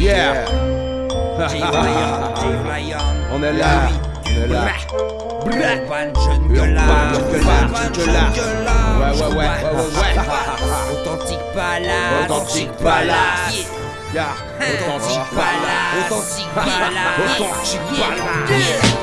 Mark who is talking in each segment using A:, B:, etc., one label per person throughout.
A: Yeah. On est là. On est là. Urban Jungle Urban Urban Jungle Ouais, ouais, ouais, ouais, ouais, ouais. Authentique balade Authentique balade.
B: Yeah. Authentique balade
A: Authentique balade Authentique balade.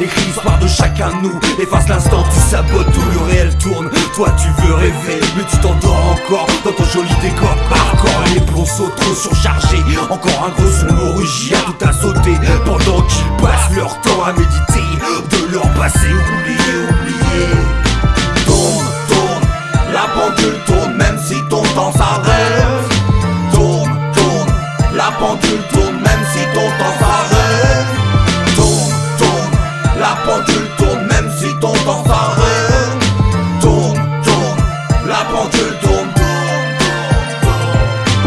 C: Écrit l'histoire de chacun de nous. Efface l'instant, tu sabotes tout. Le réel tourne. Toi tu veux rêver, mais tu t'endors encore Dans ton joli décor. Hardcore Les plombs trop surchargés Encore un gros son origine. Tout à sauter. Pendant qu'ils passent leur temps à méditer. De leur passé oublié, oublié Tourne, tourne, la pendule tourne même si ton temps s'arrête la pendule tourne même si ton temps s'arrête. Tourne, tourne, la pendule tourne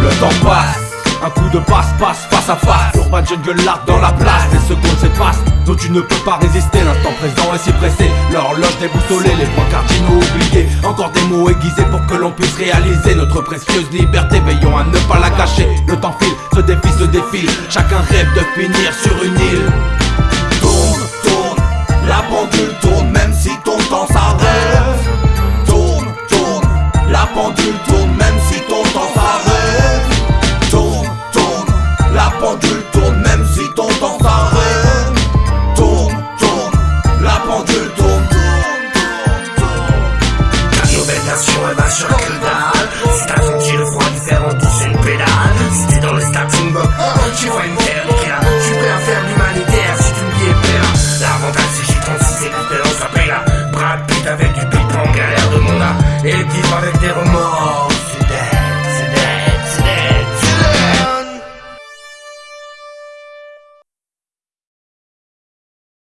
C: Le temps passe. Un coup de passe-passe face à face. Urban Jungle Art dans la place. Les secondes s'effacent. Dont tu ne peux pas résister. L'instant présent est si pressé. L'horloge déboussolée Les points cardinaux oubliés. Encore des mots aiguisés pour que l'on puisse réaliser Notre précieuse liberté. Veillons à ne pas la cacher. Le temps file, ce défi se défile. Chacun rêve de finir sur une île ton temps vrai Tourne, tourne, la pendule tourne, tourne, tourne, tourne. Ta nouvelle nation elle va sur la dalle Si t'as senti le froid du fer en une pédale. Si t'es dans le starting block, tu vois une terre Tu peux faire l'humanitaire si tu me dis eh ben, L'avantage c'est que j'ai 36 et l'espérance après la